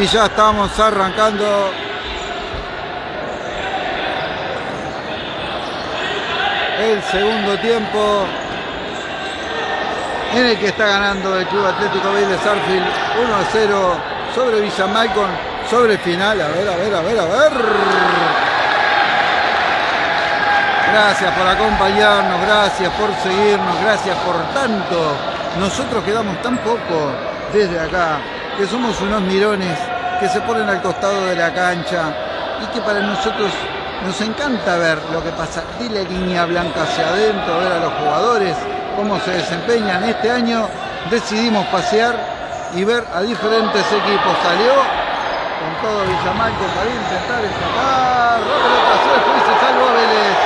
Y ya estamos arrancando. El segundo tiempo en el que está ganando el Club Atlético Vélez Arfield 1 a 0 sobre Villa Malcon, sobre final. A ver, a ver, a ver, a ver. Gracias por acompañarnos, gracias por seguirnos, gracias por tanto. Nosotros quedamos tan poco desde acá, que somos unos mirones que se ponen al costado de la cancha y que para nosotros nos encanta ver lo que pasa de la línea blanca hacia adentro, ver a los jugadores, cómo se desempeñan. Este año decidimos pasear y ver a diferentes equipos. Salió con todo Villamalco para intentar escapar. La pelota se fue y se salvó Vélez.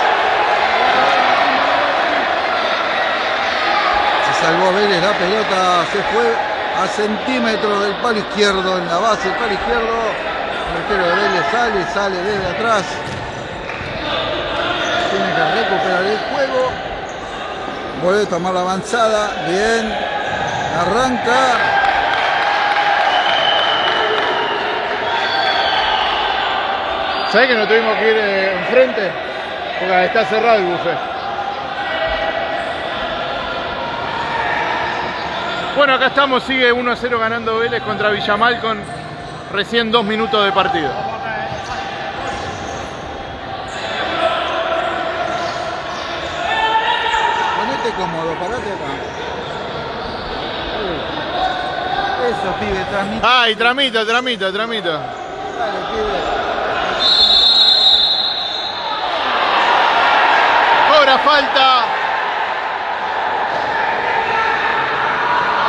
Se salvó Vélez la pelota, se fue a centímetros del palo izquierdo, en la base del palo izquierdo. El arquero de Vélez sale, sale desde atrás. Tiene que recuperar el juego. Vuelve a tomar la avanzada. Bien. Arranca. ¿Sabés que no tuvimos que ir eh, enfrente? Porque está cerrado el buffet. Bueno, acá estamos, sigue 1 a 0 ganando Vélez contra Villamal con recién dos minutos de partido. Ponete cómodo, parate acá. Eso, pibe, transmite. Ay, tramita, tramita, tramita. Dale, pibe. Cobra falta.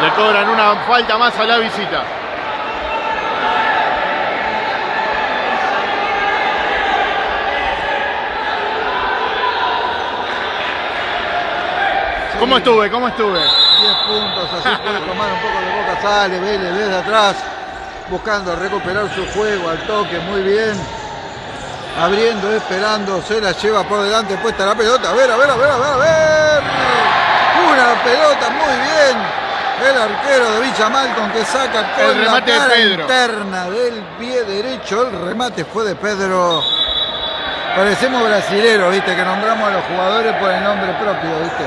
Le cobran una falta más a la visita. ¿Cómo estuve? ¿Cómo estuve? 10 puntos, así puede tomar un poco de boca, sale Vélez desde atrás, buscando recuperar su juego al toque, muy bien. Abriendo, esperando, se la lleva por delante, puesta la pelota, a ver, a ver, a ver, a ver, a ver. Una pelota, muy bien. El arquero de Villa Malcon que saca con El remate de la cara Pedro. interna del pie derecho. El remate fue de Pedro. Parecemos brasileros, viste, que nombramos a los jugadores por el nombre propio, viste.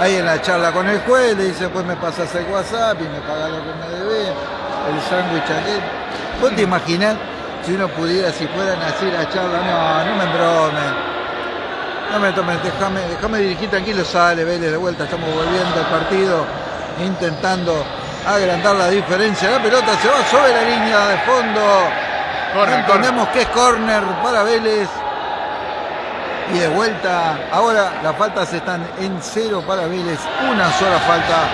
Ahí en la charla con el juez le dice, pues me pasas el WhatsApp y me pagas lo que me debes, el sándwich aquel. ¿Vos te imaginás si uno pudiera, si fueran así la charla? No, no me embromes. No me tomes, déjame, déjame dirigir tranquilo, sale Vélez de vuelta, estamos volviendo al partido, intentando agrandar la diferencia. La pelota se va sobre la línea de fondo. Corner, Entendemos que es córner para Vélez. Y de vuelta, ahora las faltas están en cero para Vélez. Una sola falta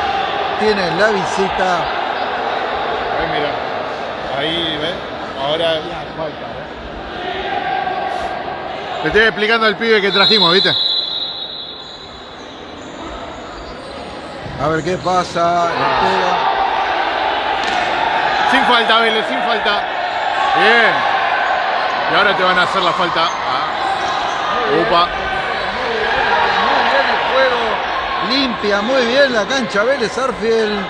tiene la visita. Ahí mira. Ahí, ¿ves? Ahora. Le estoy explicando al pibe que trajimos, ¿viste? A ver qué pasa. pega. Sin falta, Vélez, sin falta. Bien. Y ahora te van a hacer la falta. Ah. Upa. Muy bien el juego. Limpia muy bien la cancha Vélez Arfield.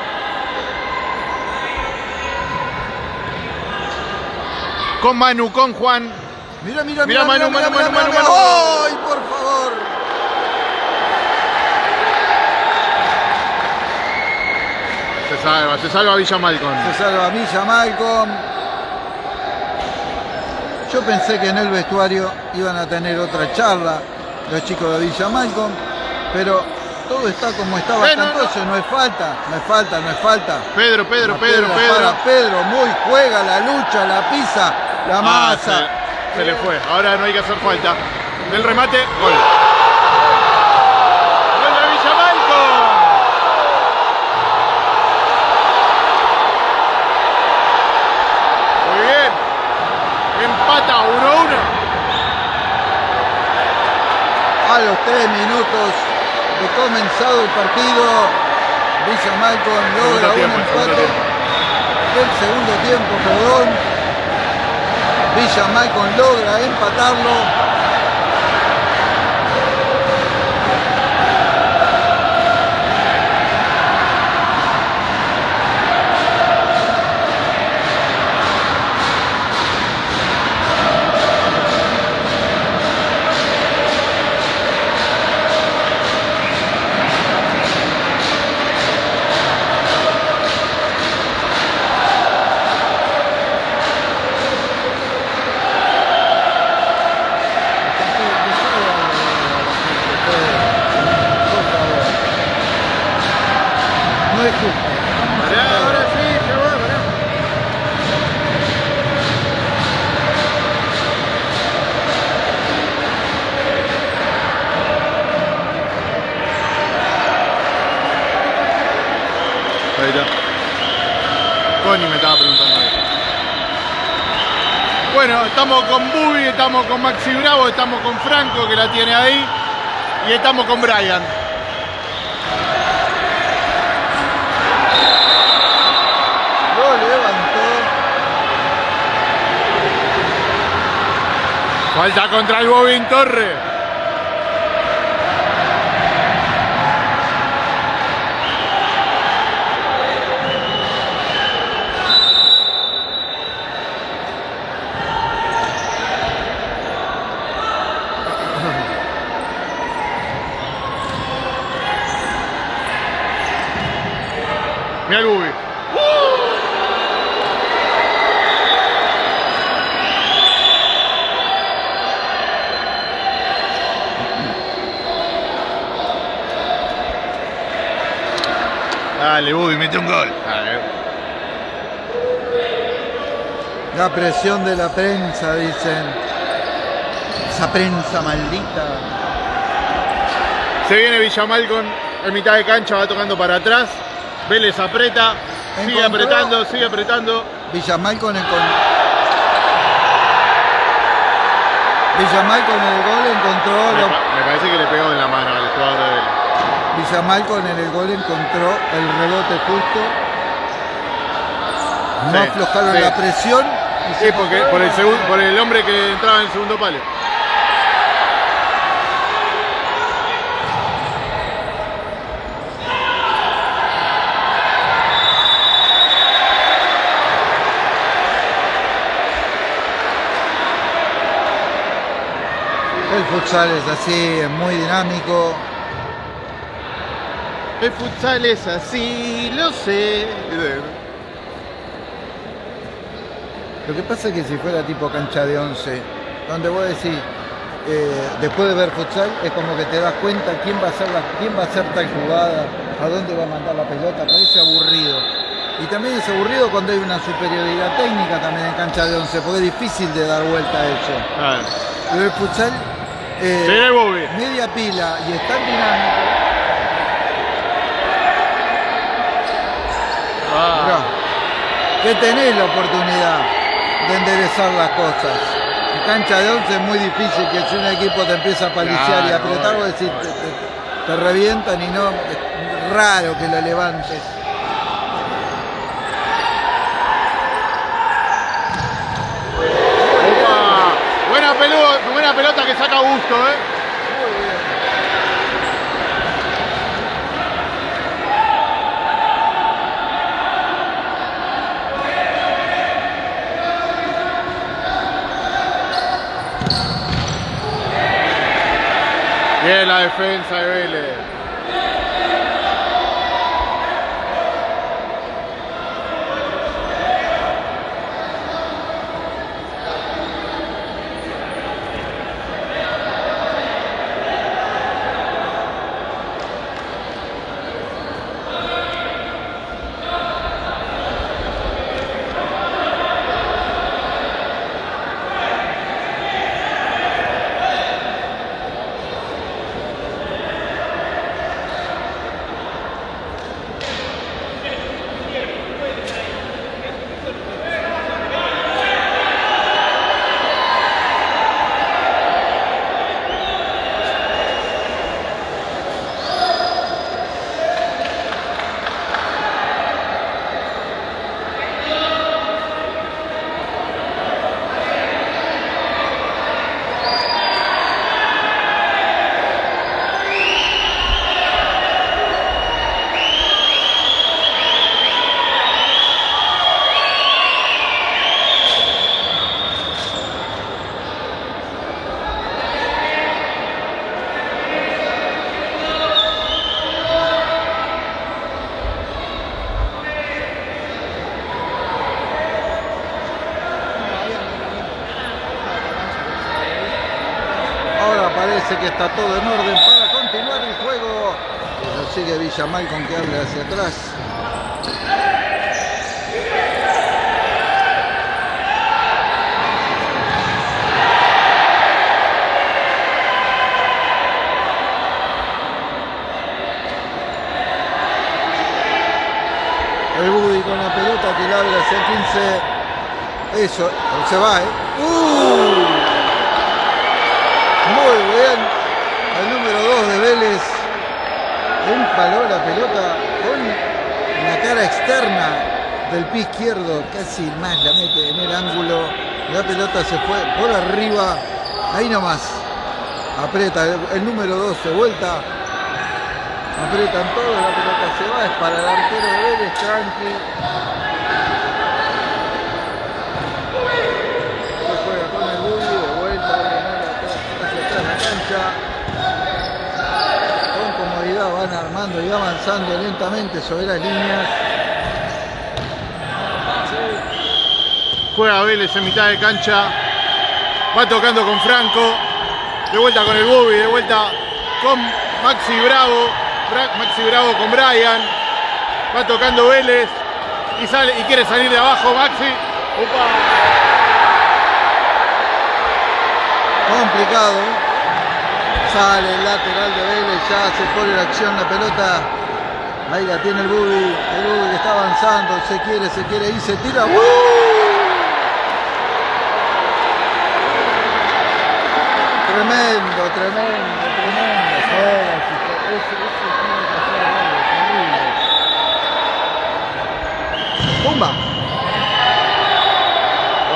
Con Manu, con Juan. Mira, mira, Mira, mira, mira, Manu, mira. Manu. ¡Ay, por favor! Se salva, se salva Villa Malcon. Se salva Villa Malcolm. Yo pensé que en el vestuario iban a tener otra charla los chicos de Villa Malcolm, pero todo está como estaba Eh, hasta no, no. no es falta, no es falta, no es falta. Pedro, Pedro, Pedro, Pedro. Para Pedro, muy juega la lucha, la pisa, la Ah, masa. Se, le fue. Ahora no hay que hacer falta. Del remate, gol. ¡Gol de Villa Malcon! Muy bien. Empata 1-1. A los tres minutos de comenzado el partido, Villa Malcolm logra un empate del segundo tiempo, perdón. Villa Malcolm logra empatarlo. Estamos con Maxi Bravo, estamos con Franco que la tiene ahí y estamos con Brian. Lo levantó. Falta contra el Bobín Torre. Mira el Bubi. Dale, Bubi, mete un gol. Dale. La presión de la prensa, dicen. Esa prensa maldita. Se viene Villamal con en mitad de cancha, va tocando para atrás. Vélez aprieta, sigue apretando, sigue apretando. Villamal con el con... Villamal con el gol encontró Me, lo- me parece que le pegó en la mano al jugador de Vélez. Villamal con el gol encontró el rebote justo. No Sí, aflojaron sí. la presión. y Sí, porque por el, segun- por el hombre que entraba en el segundo palo. Futsal es así, es muy dinámico. El futsal es así, lo sé. Lo que pasa es que si fuera tipo cancha de 11, donde vos decís, eh, después de ver futsal, es como que te das cuenta quién va a hacer la, quién va a hacer tal jugada, a dónde va a mandar la pelota, parece aburrido. Y también es aburrido cuando hay una superioridad técnica también en cancha de 11, porque es difícil de dar vuelta a eso. Ah, Pero el futsal, eh, media pila y es tan dinámico. Ah. Que tenés la oportunidad de enderezar las cosas. En cancha de 11 es muy difícil que si un equipo te empieza a paliciar y Claro, apretar, obvio. vos decís, te, te- te revientan y no, es raro que lo levantes. Opa. Buena, pelota, que saca gusto, ¿eh? Bien la defensa de Vélez. Ahora parece que está todo en orden para continuar el juego. sigue Villamal con que hable hacia atrás. El Budi con la pelota que la abre hacia 15. Eso, se va, ¿eh? ¡Uh! Muy bien. El número 2 de Vélez empaló la pelota con la cara externa del pie izquierdo. Casi más la mete en el ángulo. La pelota se fue por arriba. Ahí nomás. Aprieta el, el número 2 de vuelta. Aprietan todo, la pelota se va, es para el arquero de Vélez. Se juega con el Bulli, de vuelta, hacia atrás la cancha. Con comodidad van armando y avanzando lentamente sobre las líneas. Juega Vélez en mitad de cancha. Va tocando con Franco. De vuelta con el Bubi, de vuelta con Maxi Bravo. Bra- Maxi Bravo con Brian. Va tocando Vélez. Y, sale, y quiere salir de abajo Maxi. Opa. Complicado. Sale el lateral de Vélez, ya se pone la acción la pelota. Ahí la tiene el Bubi, el Bubi que está avanzando, se quiere, se quiere ir, se tira. Tremendo, tremendo, tremendo. Que hacer Vélez, terrible. ¡Pumba!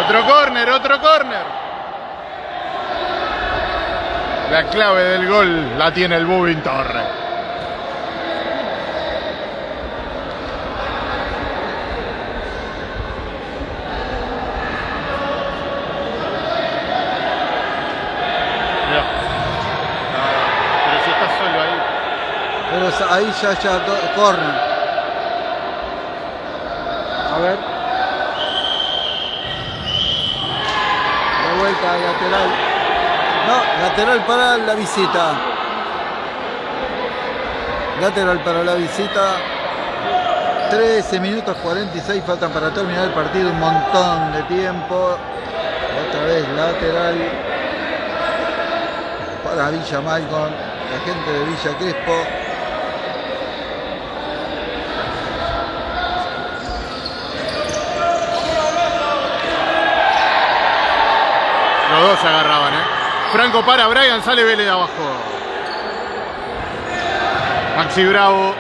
Otro córner, otro córner. La clave del gol la tiene el Bubin Torre. Pero si está solo ahí. Pero sa- ahí ya, ya, corner. A ver. De vuelta lateral. Lateral para la visita. Lateral para la visita. 13 minutos 46 faltan para terminar el partido. Un montón de tiempo. Otra vez lateral para Villa Malcon, la gente de Villa Crespo. Los dos ¿eh? Franco para, Brian sale Vélez de abajo. Maxi Bravo.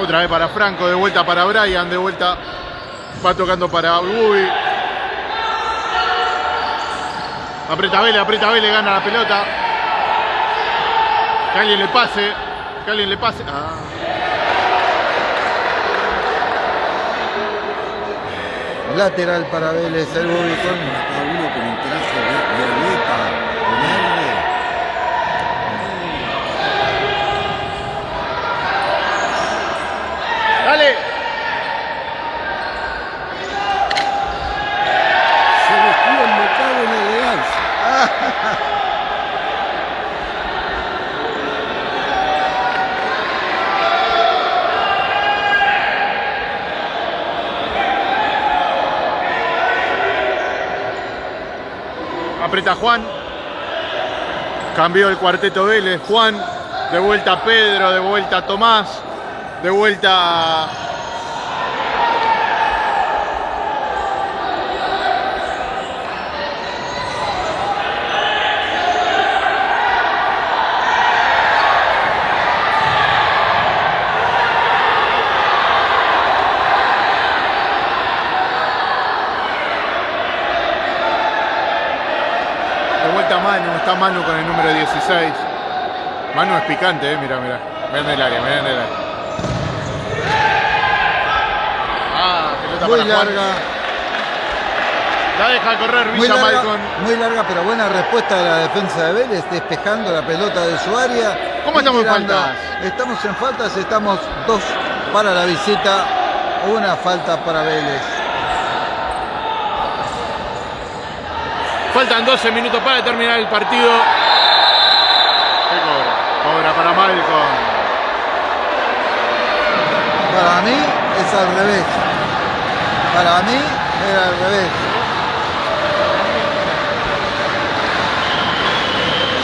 Otra vez para Franco, de vuelta para Brian, de vuelta va tocando para Bubi. Aprieta Vélez, aprieta Vélez, gana la pelota. Que alguien le pase, que alguien le pase. Ah. Lateral para Vélez, el Bobby con Acá uno con un traje vi- violeta, verde. Dale. Se vestía embocado en elegancia. Aprieta Juan. Cambió el cuarteto Vélez. Juan. De vuelta Pedro. De vuelta Tomás. De vuelta. De vuelta Manu. Está Manu con el número 16. Manu es picante, eh. Mira, mira. Mira en el área, mira en el área. Ah, pelota muy para Juan. larga, La deja correr muy Villa larga, Malcon. muy larga, pero buena respuesta de la defensa de Vélez, despejando la pelota de su área. ¿Cómo estamos en faltas? Estamos en faltas, estamos dos para la visita, una falta para Vélez. Faltan 12 minutos para terminar el partido. ¿Qué cobra? sobra para Malcolm. Para mí es al revés. Para mí era al revés.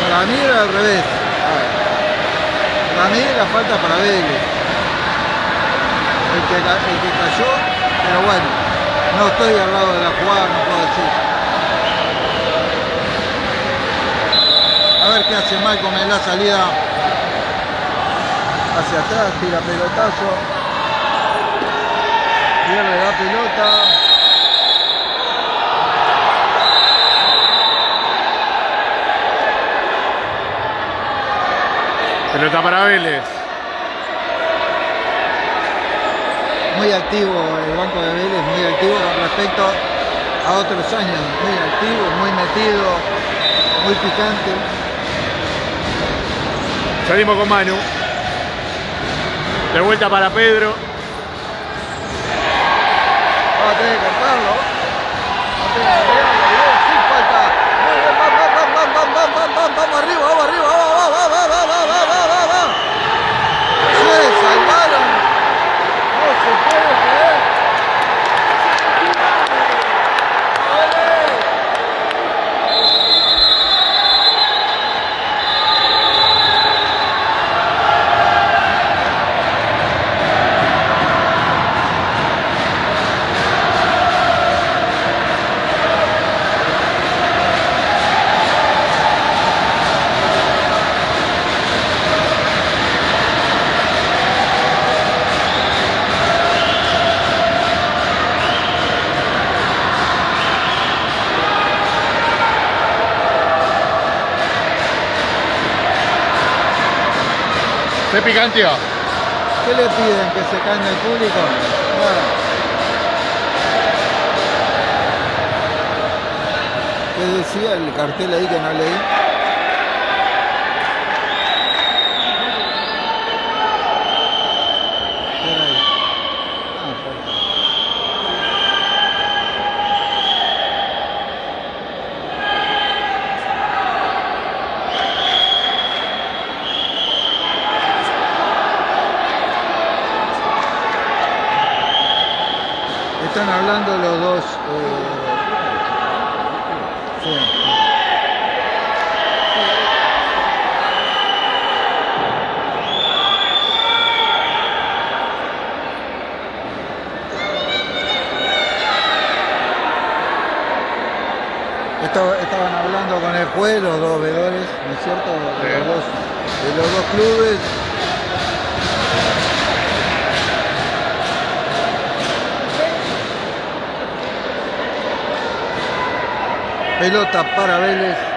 Para mí era al revés. Para mí la falta para Vélez. El que, el que cayó, pero bueno, no estoy al lado de la jugada, no puedo decir. Qué hace Malcolm en la salida. Hacia atrás, tira pelotazo. Pierde la pelota. Pelota para Vélez. Muy activo el banco de Vélez, muy activo con respecto a otros años. Muy activo, muy metido, muy picante. Salimos con Manu. De vuelta para Pedro. Vamos a tener que cortarlo. ¿Qué le piden? ¿Que se caiga el público? ¿Qué decía el cartel ahí que no leí? ¿Qué era ahí? Ah, falta. Están hablando los dos. eh, sí. Estaba- Con el juez, los dos veedores, ¿no es cierto? De los dos, de los dos clubes. Pelota para Vélez.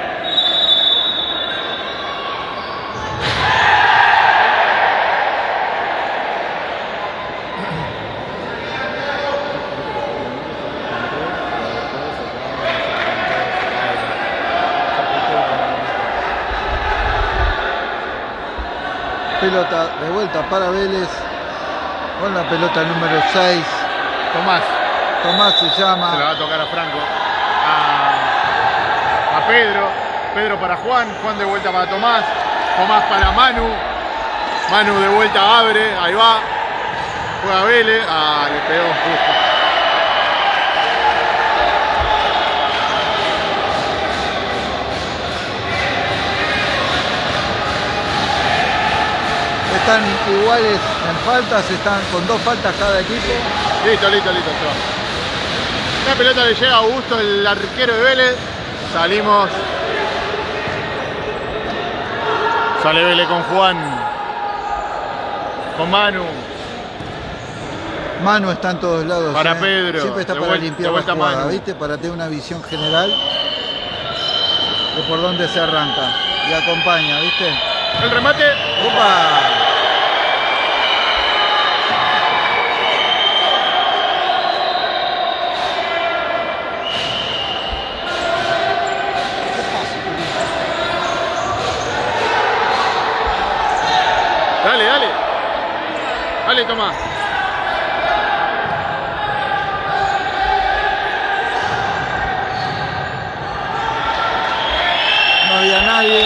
Pelota de vuelta para Vélez. Con la pelota número 6. Tomás. Tomás se Se la va llama. a tocar a Franco. A, a Pedro. Pedro para Juan. Juan de vuelta para Tomás. Tomás para Manu. Manu de vuelta abre. Ahí va. Juega Vélez. Ah, le pegó justo. Están iguales en faltas, están con dos faltas cada equipo. Listo, listo, listo. La pelota le llega a Augusto, el arquero de Vélez. Salimos. Sale Vélez con Juan. Con Manu. Manu está en todos lados. Para ¿eh? Pedro, Siempre está de para vuelta- limpiar la jugada, Manu. ¿viste? Para tener una visión general de por dónde se arranca. Y acompaña, ¿viste? El remate. ¡Opa! Vale, Tomás. No había nadie.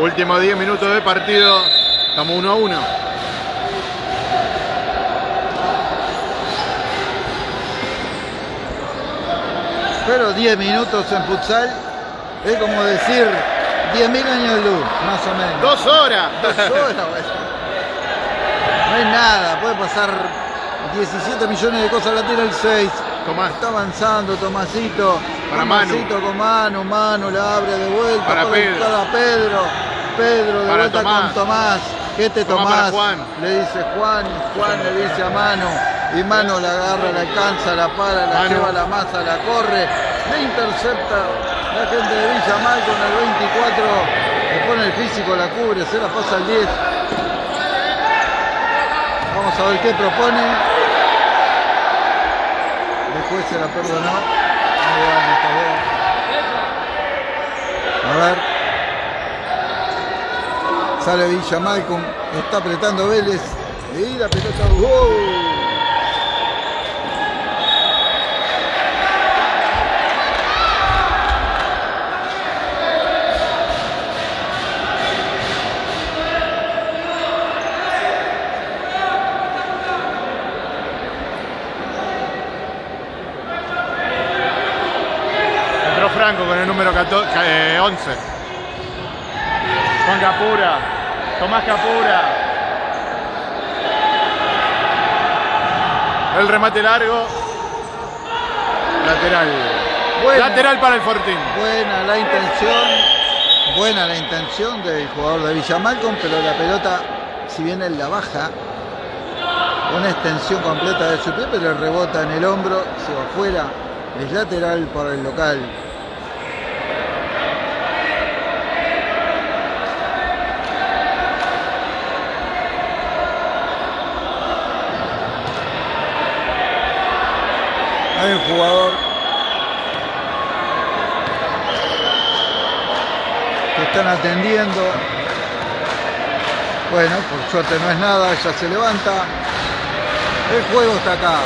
Último 10 minutos de partido. Estamos 1 a 1. Pero 10 minutos en futsal es como decir 10.000 años de luz, más o menos. Dos horas. Dos horas. No es nada, puede pasar 17 millones de cosas, la tira el 6. Tomás. Está avanzando Tomasito. Para Manu. Tomasito con Manu, Manu la abre de vuelta. Para para Pedro. buscar a Pedro. Pedro de Para vuelta Tomás. con Tomás. ¿Qué te Tomás Tomás? para Juan. Le dice Juan, Juan le dice a Manu. Y Manu la agarra, la alcanza, la para, la lleva la masa, la corre. Le intercepta la gente de Villa Mal con el 24. Le pone el físico, la cubre, se la pasa al 10. Vamos a ver qué propone. Después se la perdonó. A ver. Sale Villa Malcolm. Está apretando Vélez. Y la pelota. ¡Wow! Entró Franco con el número 14, eh, 11. Juan Capura. Tomás Capura. El remate largo. Lateral. Buena. Lateral para el Fortín. Buena la intención. Buena la intención del jugador de Villa Malcolm, pero la pelota, si bien él la baja, una extensión completa de su pie, pero rebota en el hombro, se va afuera. Es lateral por el local. Un jugador que están atendiendo. Bueno, por suerte no es nada, ya se levanta. El juego está acá.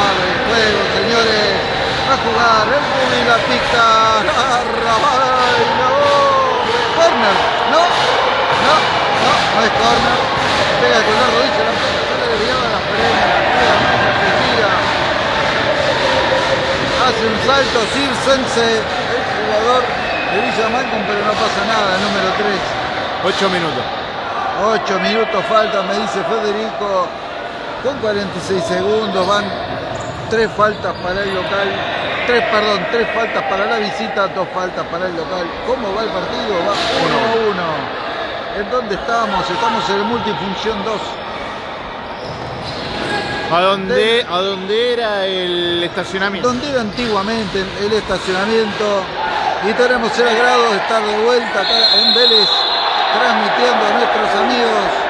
Abre el juego, señores. La pica. Arrabal, no. Corner. No. No. No. No es corner. Pega con la rodilla. La pelota desviada. La frena. Hace un salto. Circense. El jugador de Villa Malcolm, pero no pasa nada. Número 3. 8 minutos. 8 minutos faltan, me dice Federico. Con 46 segundos van tres faltas para el local. Tres, perdón, tres faltas para la visita, dos faltas para el local. ¿Cómo va el partido? Va 1 a 1. ¿En dónde estamos? Estamos en el multifunción 2. ¿A dónde, ¿A dónde era el estacionamiento? Donde era antiguamente el estacionamiento. Y tenemos el agrado de estar de vuelta acá en Vélez, transmitiendo a nuestros amigos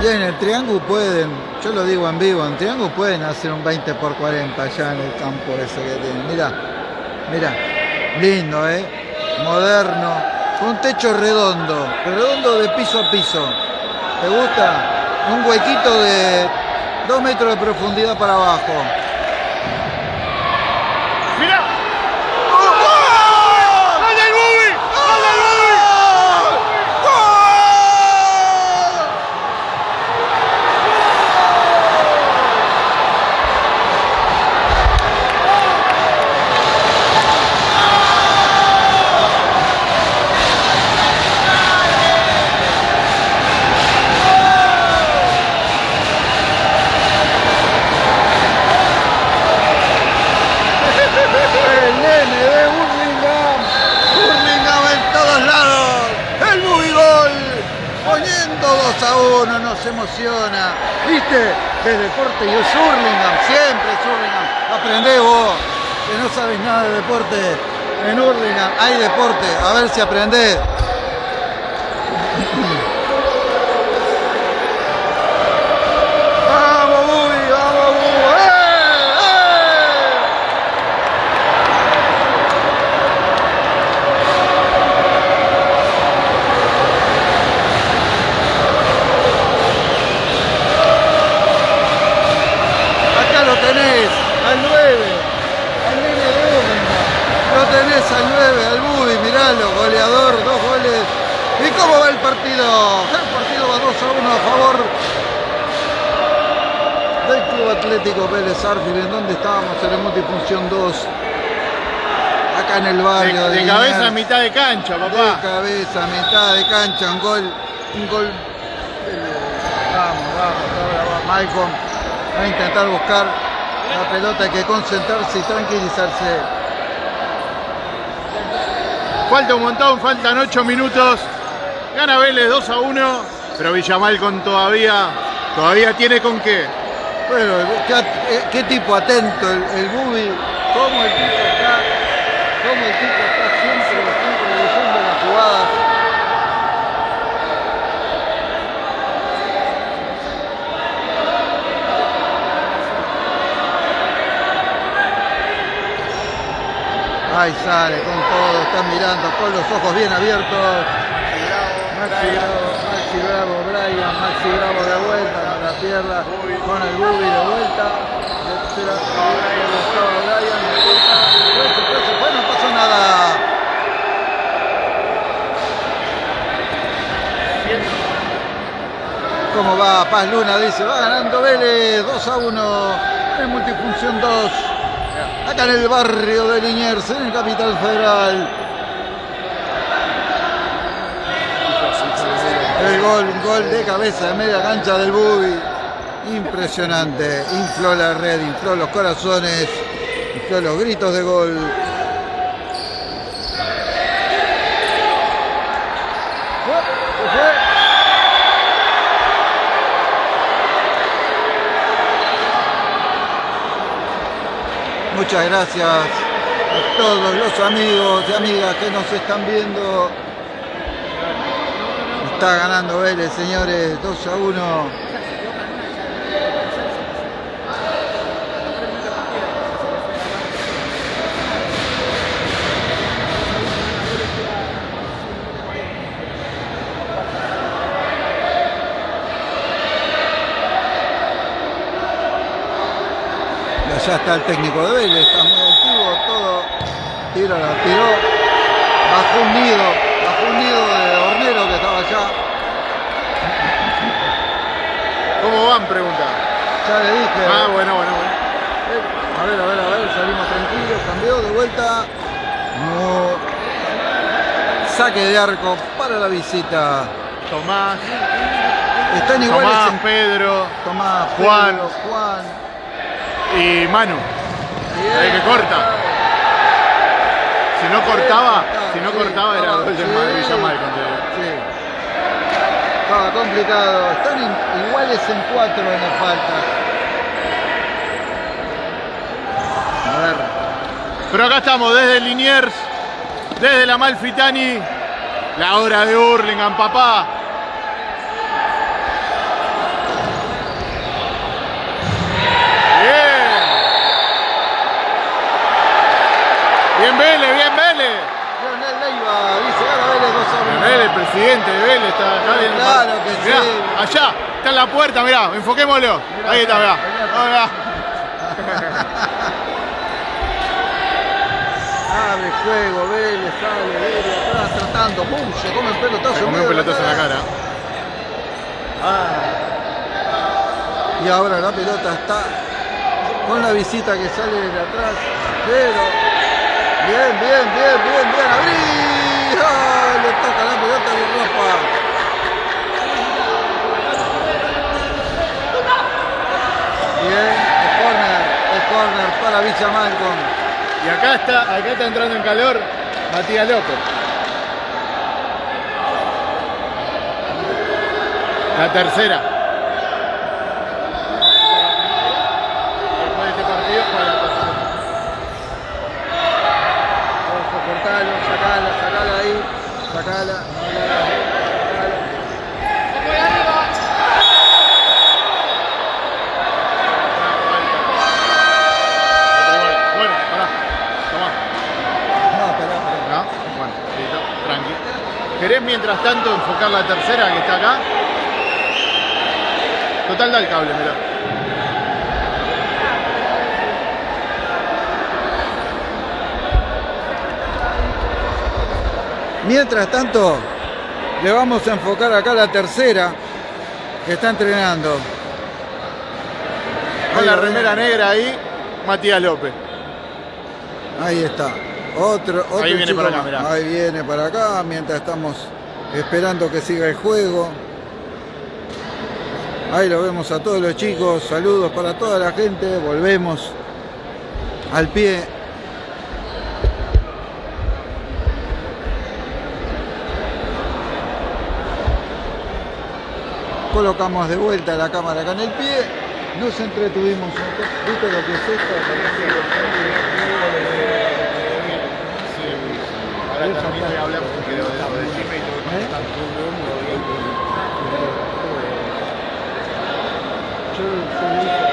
Y en el triángulo pueden, yo lo digo en vivo, en triángulo pueden hacer un 20 por 40 allá en el campo ese que tienen. Mira, mira, lindo, ¿eh? Moderno, con techo redondo, redondo de piso a piso. ¿Te gusta? Un huequito de 2 metros de profundidad para abajo. Deporte y es Hurlingham, siempre es Hurlingham. Aprendé vos, que no sabes nada de deporte. En Hurlingham hay deporte, a ver si aprendés. ¡Vamos, Bubi! ¡Vamos, Bubi! ¡Eh! ¡Eh! Acá lo tenés, al 9, al nene de Hurlingham. Lo tenés al 9, al Bubi, miralo, goleador, dos goles. ¿Y cómo va el partido? El partido va 2 a 1 a favor del Club Arfield. ¿En dónde estábamos? En el Multifunción 2. Acá en el barrio De, de, de cabeza a mitad de cancha, De papá. cabeza, mitad de cancha, un gol, un gol. Vamos, vamos, ahora va Malcolm a intentar buscar la pelota, hay que concentrarse y tranquilizarse. Falta un montón, faltan 8 minutos. Gana Vélez 2 a 1, pero Villamal con todavía, todavía tiene con qué. Bueno, qué, eh, qué tipo atento el, el Bubi, cómo el tipo está, cómo el tipo está siempre, siempre leyendo las jugadas. Ahí sale con todo, están mirando con los ojos bien abiertos. Maxi Bravo, Maxi Bravo, Brian, Maxi Bravo de vuelta, pierna, con el Bubi de vuelta. Se no pasó nada. ¿Cómo va Paz Luna? Dice, va ganando Vélez 2 a 1 en Multifunción 2. Acá en el barrio de Liniers, en el Capital Federal. El gol, un gol de cabeza de media cancha del Bubi. Impresionante. Infló la red, infló los corazones, infló los gritos de gol. Muchas gracias a todos los amigos y amigas que nos están viendo. Está ganando Vélez, señores, 2 a 1. Y allá está el técnico de Vélez, está muy activo, todo. Tiro, la tiró. Bajo un nido, bajo un nido de hornero que estaba allá. ¿Cómo van? Pregunta. Ya le dije. Ah, bueno, bueno, bueno. A ver, a ver, a ver, salimos tranquilos, cambió de vuelta. No. Saque de arco para la visita. Tomás, Están iguales Tomás, en Pedro Tomás, Juan. Y Manu. Ahí que corta. Si no cortaba, si no cortaba era contra Sí. Estaba complicado. Están iguales en cuatro en las faltas. A ver. Pero acá estamos desde Liniers, desde la Malfitani, la hora de Hurlingham, papá. Bien. Bien Vélez, bien Vélez. Leonel Leiva dice, gana Vélez 2 a 1. Vélez, el presidente de Vélez está acá. Claro viendo- que Mirá, sí. allá, está en la puerta, mirá, enfoquémoslo. Mirá Ahí está, mirá. mirá. Abre juego, Vélez, sale, Vélez, atrás tratando, ¡pum! Se come un pelotazo. Se medio un pelotazo en la cara. Ah. Y ahora la pelota está con la visita que sale de atrás. Pero. Bien, bien, bien, bien, bien. ¡Abrí! ¡Ah! Le toca la pelota de ropa. Bien, el corner, el corner para Villa Malcolm. Y acá está, acá está entrando en calor Matías López. La tercera. ¿Querés mientras tanto enfocar la tercera que está acá? Total da el cable, mirá. Mientras tanto, le vamos a enfocar acá la tercera que está entrenando. Con la remera negra ahí, Matías López. Ahí está. Otro, otro Ahí viene chico para acá, mirá. Ahí viene para acá mientras estamos esperando que siga el juego. Ahí lo vemos a todos los chicos. Saludos para toda la gente. Volvemos al pie. Colocamos de vuelta la cámara acá en el pie. Nos entretuvimos un poco. ¿Viste lo que es esto? Ahora también voy a hablar porque lo de lo de Chime y todo ¿Eh? Yo se lo hice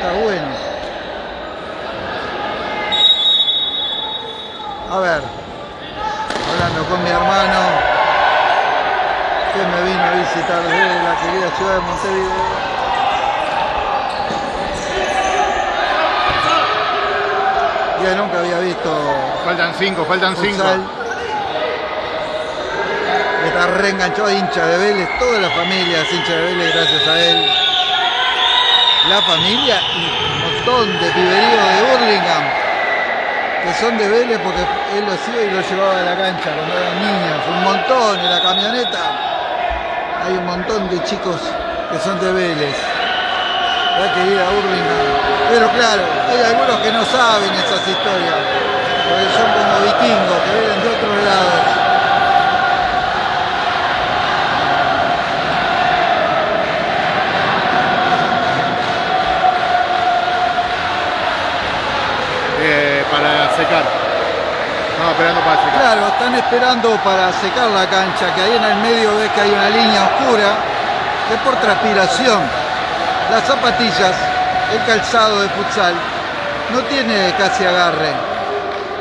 Está bueno. A ver, hablando con mi hermano, que me vino a visitar desde la querida ciudad de Montevideo. Ya nunca había visto Faltan cinco, faltan cinco. futsal. Está reenganchado hincha de Vélez, toda la familia es hincha de Vélez gracias a él. La familia y un montón de piberíos de Burlingame que son de Vélez porque él los iba y los llevaba a la cancha cuando eran niños, un montón en la camioneta. Hay un montón de chicos que son de Vélez. La querida Burlingame. Pero claro, hay algunos que no saben esas historias, porque son como vikingos que vienen de otros lados. Claro, están esperando para secar la cancha, que ahí en el medio ves que hay una línea oscura, que por transpiración, las zapatillas, el calzado de futsal, no tiene casi agarre.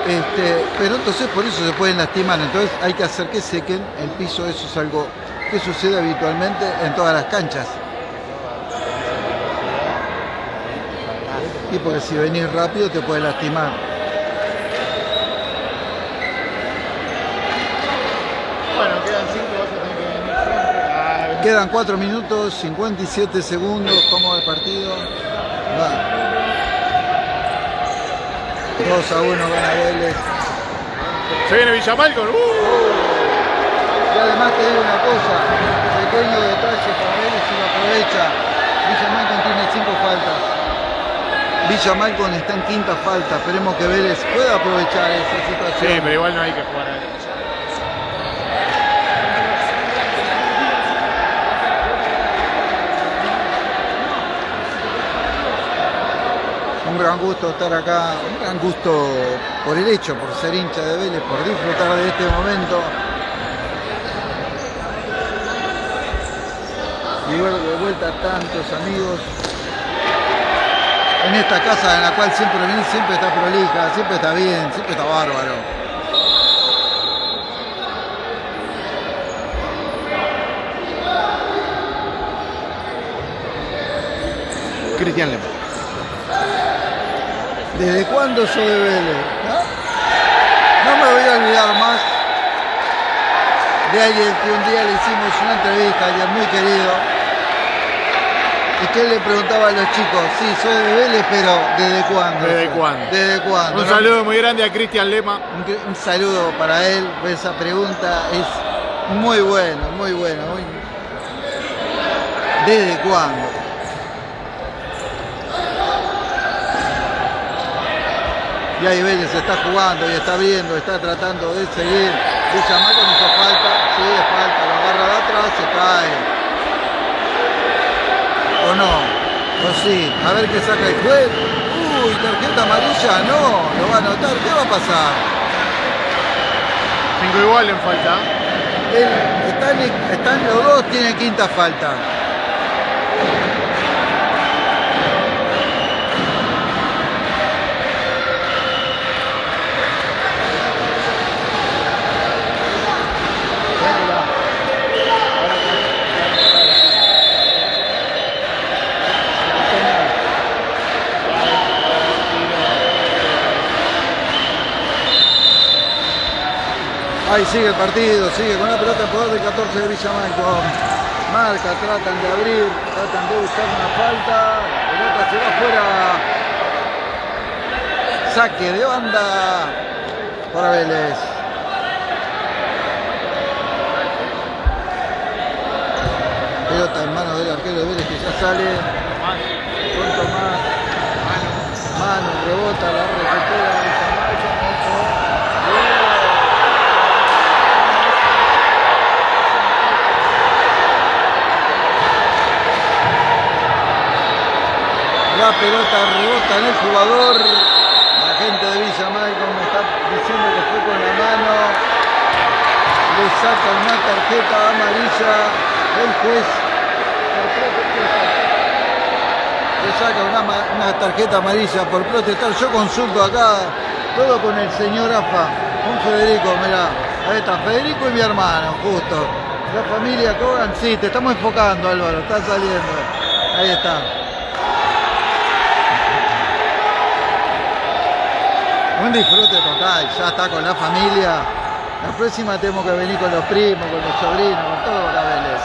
Este, pero entonces por eso se pueden lastimar, entonces hay que hacer que sequen el piso, eso es algo que sucede habitualmente en todas las canchas. Y porque si venís rápido te puede lastimar. Bueno, quedan cinco, vas a tener que venir siempre. Ah, Quedan 4 minutos, 57 segundos. ¿Cómo va el partido? Va. 2 a 1 gana Vélez. Se viene Villamalcon. ¡Uh! Y además te digo una cosa, pequeño detalle para Vélez si lo aprovecha. Villa Malcon tiene 5 faltas. Villa Malcon está en quinta falta. Esperemos que Vélez pueda aprovechar esa Sí, situación. pero igual no hay que jugar ahí. Un gran gusto estar acá, un gran gusto por el hecho, por ser hincha de Vélez, por disfrutar de este momento. Y de vuelta tantos amigos. En esta casa en la cual siempre venís, siempre está prolija, siempre está bien, siempre está bárbaro. Cristian Lema. ¿Desde cuándo soy de Vélez? ¿No? No me voy a olvidar más de alguien que un día le hicimos una entrevista, alguien muy querido, y que él le preguntaba a los chicos, sí, soy de Vélez, pero ¿desde cuándo? ¿Desde cuándo? ¿Desde cuándo? Un ¿no? saludo muy grande a Cristian Lema. Un, un saludo para él, pues esa pregunta es muy buena, muy buena. muy- ¿Desde cuándo? Y ahí Vélez está jugando y está viendo, está tratando de seguir. De llamar con hizo falta, sí, es falta, lo agarra de atrás, se cae. o no? O sí, a ver qué saca el juez. Uy, tarjeta amarilla, no, lo va a anotar, ¿qué va a pasar? Cinco igual en falta. Están los dos, tienen quinta falta. Ahí sigue el partido, sigue con la pelota en poder del 14 de Villamanco. Marca, tratan de abrir, tratan de buscar una falta. Pelota se va afuera. Saque de banda para Vélez. Pelota en manos del arquero de Vélez que ya sale. Con Tomás. Mano, rebota, la recupera Villamanco. La pelota rebota en el jugador. La gente de Villa Malcolm me está diciendo que fue con la mano. Le saca una tarjeta amarilla. El juez. Le saca una, una tarjeta amarilla por protestar. Yo consulto acá todo con el señor AFA. Con Federico, mirá. Ahí está, Federico y mi hermano, justo. La familia Cogan, sí, te estamos enfocando Álvaro, está saliendo. Ahí está. Un disfrute total, ya está con la familia. La próxima tenemos que venir con los primos, con los sobrinos, con todo para Vélez.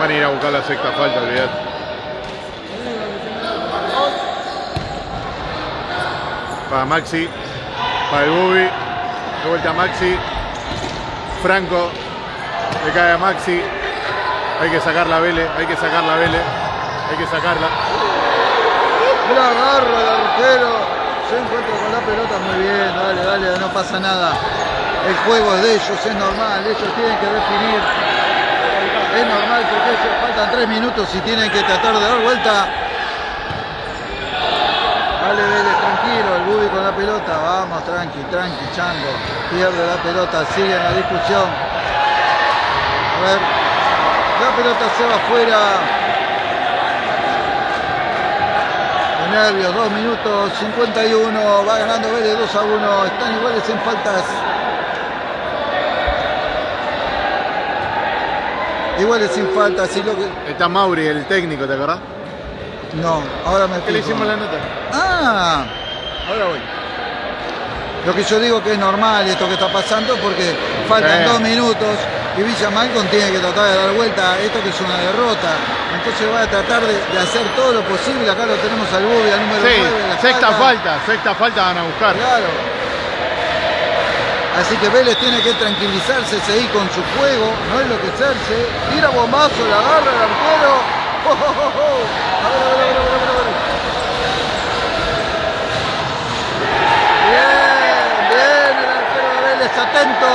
Van a ir a buscar la sexta falta, olvidate. Para Maxi. Para el Bubi. De vuelta a Maxi. Franco. Le cae a Maxi. Hay que sacar la Vélez. Hay que sacar la Vélez. Hay que sacarla. La agarra el arquero, se encuentra con la pelota muy bien, dale, dale, no pasa nada. El juego es de ellos, es normal, ellos tienen que definir. Es normal porque faltan tres minutos y tienen que tratar de dar vuelta. Dale Vélez, tranquilo, el Bubi con la pelota, vamos, tranqui, tranqui, chango. Pierde la pelota, sigue en la discusión. A ver, la pelota se va afuera. De nervios, 2 minutos 51, va ganando Vélez 2 a 1, están iguales en faltas. Iguales sin faltas, y lo que. Está Mauri, el técnico, ¿te acordás? No, ahora me ¿Qué le hicimos la nota? Ah, ahora voy. Lo que yo digo que es normal esto que está pasando porque faltan Sí. dos minutos y Villa Malcom tiene que tratar de dar vuelta a esto que es una derrota. Entonces va a tratar de, de hacer todo lo posible. Acá lo tenemos al Bubi, al número Sí, 9. la sexta falta. Sexta falta van a buscar. Claro. Así que Vélez tiene que tranquilizarse, seguir con su juego, no enloquecerse. Tira bombazo, la agarra el arquero. ¡Oh, oh, oh, oh! A ver, a ver, a ver, a ver, a ver, a ver. Bien, bien, el arquero de Vélez, atento,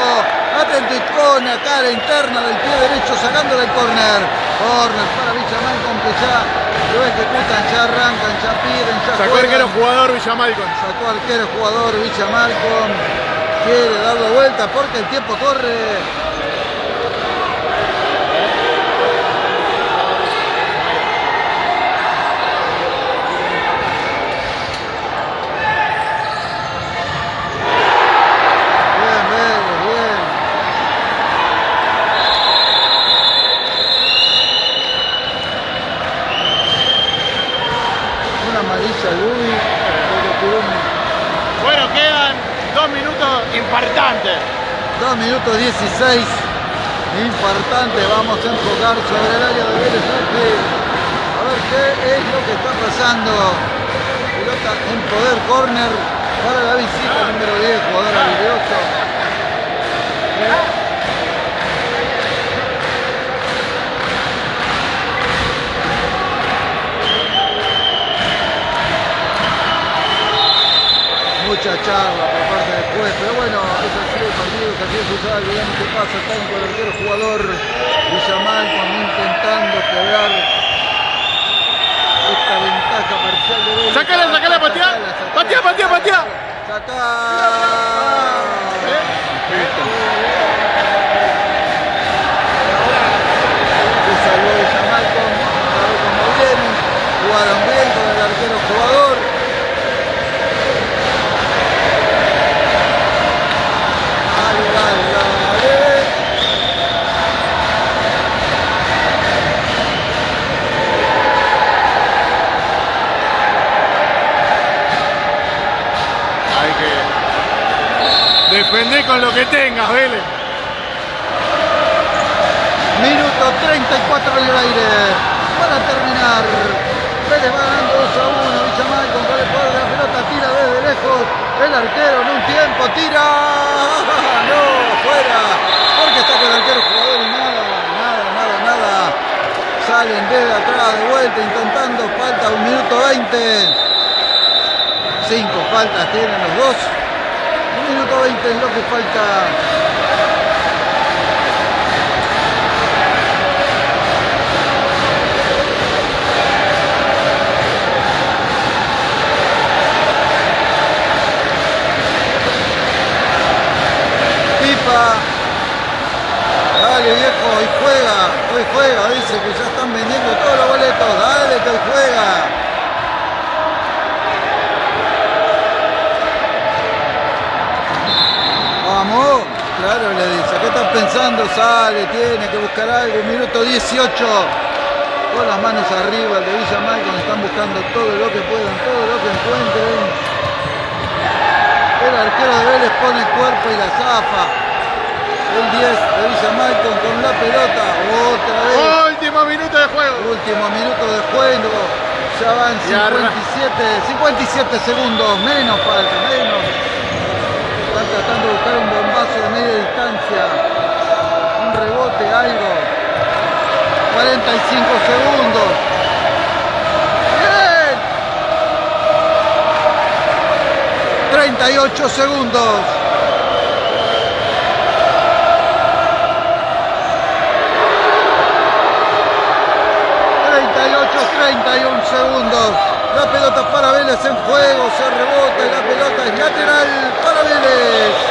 atento y con la cara interna del pie derecho sacándole el córner. Córner para Villamalcom que ya lo ejecutan, ya arrancan, ya piden, ya Sacó juegan. arquero jugador Villamalcon. Sacó arquero jugador Villa Malcom. Quiere darle vuelta porque el tiempo corre. 116 importante vamos a enfocar sobre el área de Vélez a ver qué es lo que está pasando. Pelota en poder corner para la visita número 10 jugador habilidoso. Mucha charla por parte del juez pero bueno así el partido, es así el veamos qué pasa, está en el arquero jugador Villamal intentando quebrar esta ventaja parcial de Vélez. Sacala, sacala, patea. Patea, patea, patea. Sacá. Salvó Villamal con, cómo viene. Jugaron bien con el arquero jugador. Defender con lo que tengas, Vélez. Minuto 34 en el aire. Para terminar. Vélez va ganando 2 a 1. Villamal con el jugador de la pelota tira desde lejos. El arquero en un tiempo tira. No, fuera. Porque está con el arquero jugador y nada, nada, nada, nada. Salen desde atrás de vuelta intentando. Falta un minuto 20. Cinco faltas tienen los dos. Minuto 20 es lo que falta. Pipa. Dale viejo, hoy juega, hoy juega, dice que ya están vendiendo todos los boletos, dale que hoy juega. Dice, ¿qué estás pensando? Sale, tiene que buscar algo, minuto 18. Con las manos arriba el de Villa Malcom, están buscando todo lo que puedan, todo lo que encuentren. El arquero de Vélez pone el cuerpo y la zafa. El 10 de Villa Malcom con la pelota. Otra vez. Último minuto de juego. Último minuto de juego. Ya van Y arra- 57, 57 segundos. Menos falta, menos. Están tratando de buscar un bombazo de media distancia. Rebote, algo. 45 segundos. ¡Bien! 38 segundos. ...38-31 segundos... ...la pelota para Vélez en juego... ...se rebota y la pelota es lateral... ...para Vélez...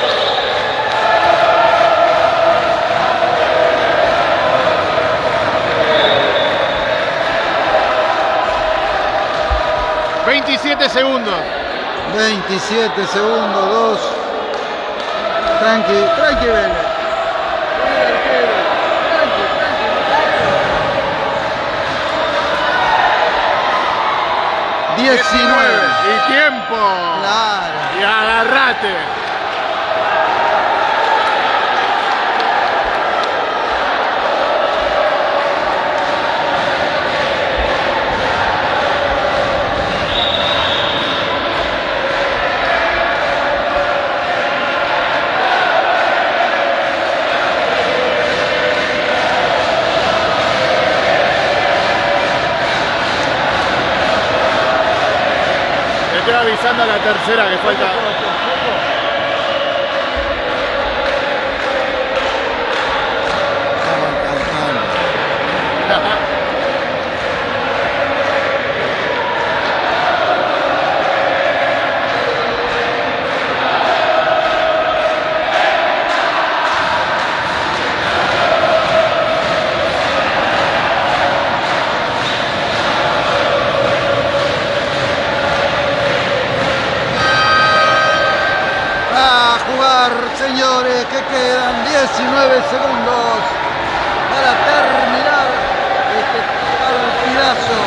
27 segundos. 27 segundos, 2. Tranqui, tranqui Vélez. 19. Y tiempo. Claro. Y agarrate. La tercera que falta. Señores, que quedan 19 segundos para terminar este partidazo.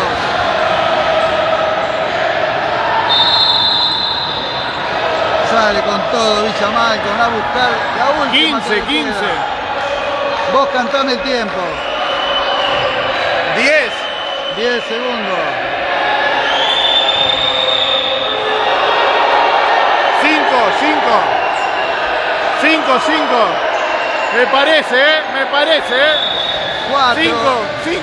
Sale con todo Villa Malcom a buscar la última. 15, que le 15. queda. Vos cantame el tiempo. 10. 10 segundos. 5, 5. Me parece, ¿eh? Me parece, ¿eh? 5, 5.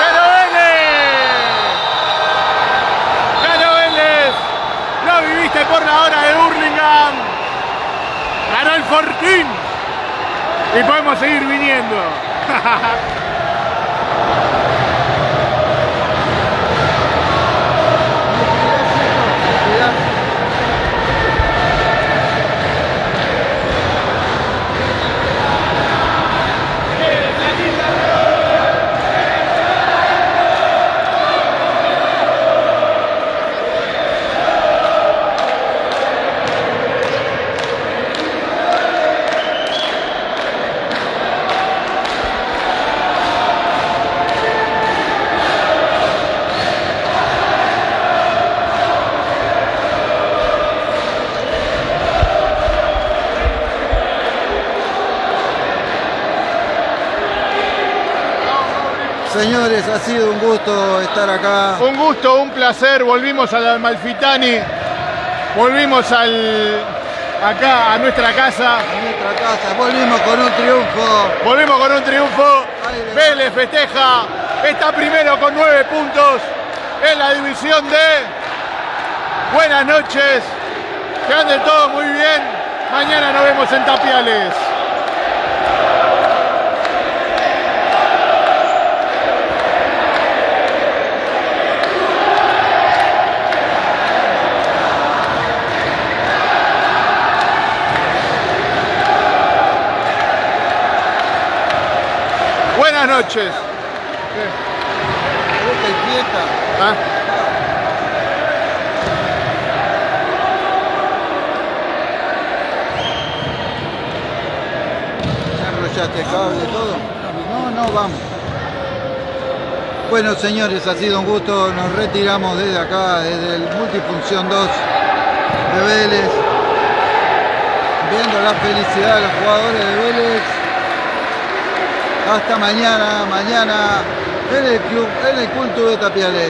¡Gano Vélez! ¡Gano Vélez! Lo viviste por la hora de Burlingame. Ganó el Fortín. Y podemos seguir viniendo. ha sido un gusto estar acá. Un gusto, un placer. Volvimos al Amalfitani. Volvimos al acá a nuestra casa. A nuestra casa. Volvimos con un triunfo. Volvimos con un triunfo. Vélez festeja. Está primero con nueve puntos en la división D. Buenas noches. Que ande todo muy bien. Mañana nos vemos en Tapiales. Noches. Fiesta. ¿Ah? Ya enrollaste el cable todo. No, no, vamos. Bueno, señores, ha sido un gusto. Nos retiramos desde acá, desde el Multifunción 2 de Vélez. Viendo la felicidad de los jugadores de Vélez. Hasta mañana, mañana en el club, en el culto de Tapiales.